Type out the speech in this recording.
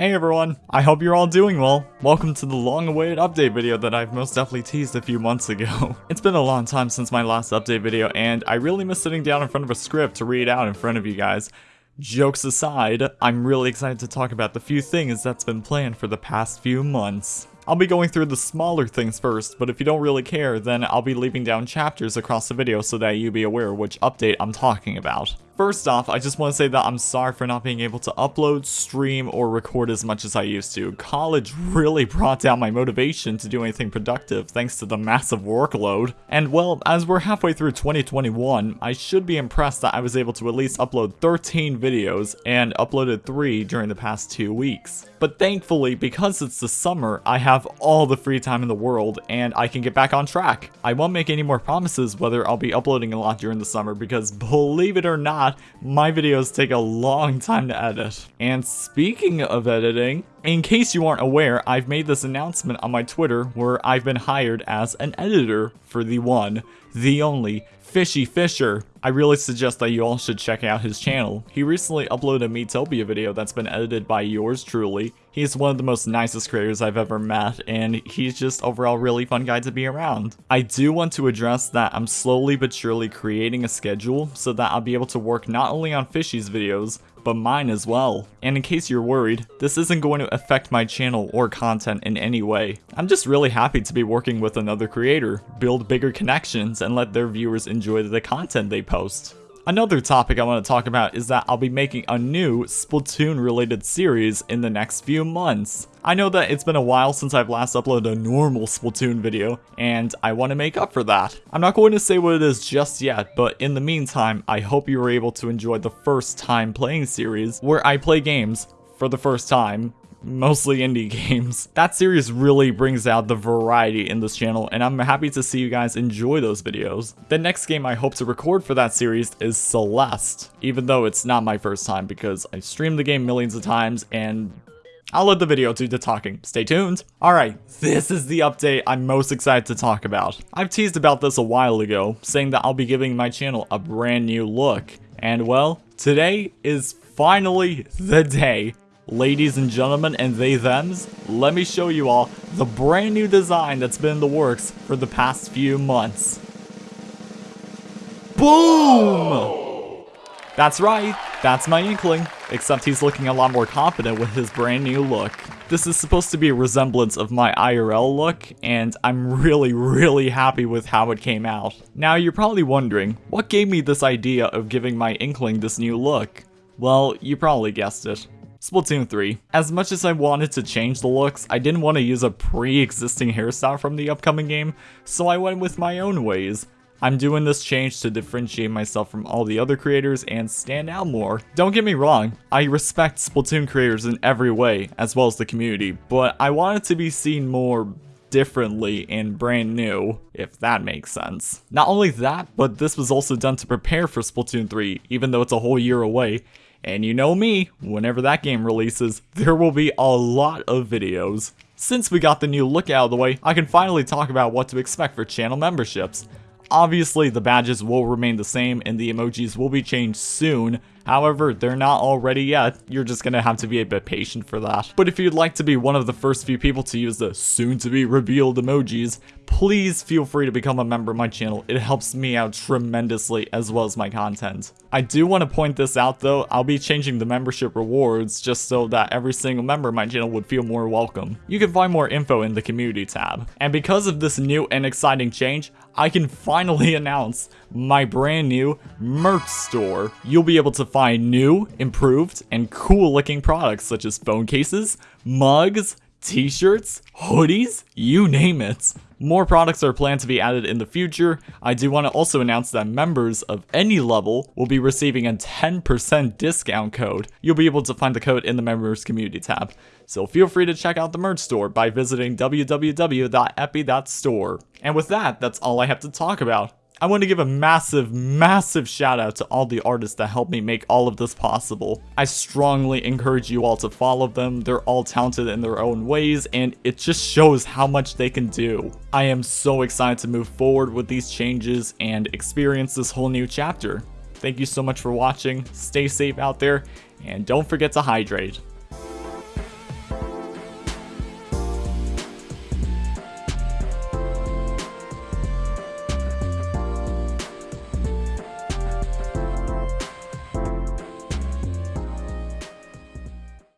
Hey everyone, I hope you're all doing well. Welcome to the long-awaited update video that I've most definitely teased a few months ago. it's been a long time since my last update video and I really miss sitting down in front of a script to read out in front of you guys. Jokes aside, I'm really excited to talk about the few things that's been planned for the past few months. I'll be going through the smaller things first, but if you don't really care, then I'll be leaving down chapters across the video so that you be aware which update I'm talking about. First off, I just want to say that I'm sorry for not being able to upload, stream, or record as much as I used to. College really brought down my motivation to do anything productive thanks to the massive workload. And well, as we're halfway through 2021, I should be impressed that I was able to at least upload 13 videos and uploaded 3 during the past 2 weeks. But thankfully, because it's the summer, I have all the free time in the world and I can get back on track. I won't make any more promises whether I'll be uploading a lot during the summer because believe it or not, my videos take a long time to edit. And speaking of editing, in case you aren't aware, I've made this announcement on my Twitter where I've been hired as an editor for the one, the only, Fishy Fisher. I really suggest that you all should check out his channel. He recently uploaded a Miitopia video that's been edited by yours truly. He's one of the most nicest creators I've ever met, and he's just overall really fun guy to be around. I do want to address that I'm slowly but surely creating a schedule so that I'll be able to work not only on Fishy's videos, but mine as well. And in case you're worried, this isn't going to affect my channel or content in any way. I'm just really happy to be working with another creator, build bigger connections, and let their viewers enjoy the content they post. Another topic I want to talk about is that I'll be making a new Splatoon related series in the next few months. I know that it's been a while since I've last uploaded a normal Splatoon video, and I want to make up for that. I'm not going to say what it is just yet, but in the meantime, I hope you were able to enjoy the first time playing series, where I play games for the first time mostly indie games. That series really brings out the variety in this channel and I'm happy to see you guys enjoy those videos. The next game I hope to record for that series is Celeste, even though it's not my first time because I streamed the game millions of times and I'll let the video do the talking. Stay tuned. Alright, this is the update I'm most excited to talk about. I've teased about this a while ago, saying that I'll be giving my channel a brand new look. And well, today is finally the day Ladies and gentlemen and they thems, let me show you all the brand new design that's been in the works for the past few months. Boom! That's right, that's my Inkling, except he's looking a lot more confident with his brand new look. This is supposed to be a resemblance of my IRL look, and I'm really, really happy with how it came out. Now you're probably wondering, what gave me this idea of giving my Inkling this new look? Well, you probably guessed it. Splatoon 3. As much as I wanted to change the looks, I didn't want to use a pre-existing hairstyle from the upcoming game, so I went with my own ways. I'm doing this change to differentiate myself from all the other creators and stand out more. Don't get me wrong, I respect Splatoon creators in every way, as well as the community, but I wanted to be seen more differently and brand new, if that makes sense. Not only that, but this was also done to prepare for Splatoon 3, even though it's a whole year away, and you know me, whenever that game releases, there will be a lot of videos. Since we got the new look out of the way, I can finally talk about what to expect for channel memberships. Obviously, the badges will remain the same and the emojis will be changed soon, However, they're not already yet. You're just gonna have to be a bit patient for that. But if you'd like to be one of the first few people to use the soon-to-be revealed emojis, please feel free to become a member of my channel. It helps me out tremendously as well as my content. I do want to point this out though, I'll be changing the membership rewards just so that every single member of my channel would feel more welcome. You can find more info in the community tab. And because of this new and exciting change, I can finally announce my brand new merch store. You'll be able to find new, improved, and cool looking products such as phone cases, mugs, t-shirts, hoodies, you name it. More products are planned to be added in the future. I do want to also announce that members of any level will be receiving a 10% discount code. You'll be able to find the code in the members community tab. So feel free to check out the merch store by visiting www.epi.store. And with that, that's all I have to talk about. I want to give a massive, massive shout out to all the artists that helped me make all of this possible. I strongly encourage you all to follow them. They're all talented in their own ways and it just shows how much they can do. I am so excited to move forward with these changes and experience this whole new chapter. Thank you so much for watching, stay safe out there, and don't forget to hydrate.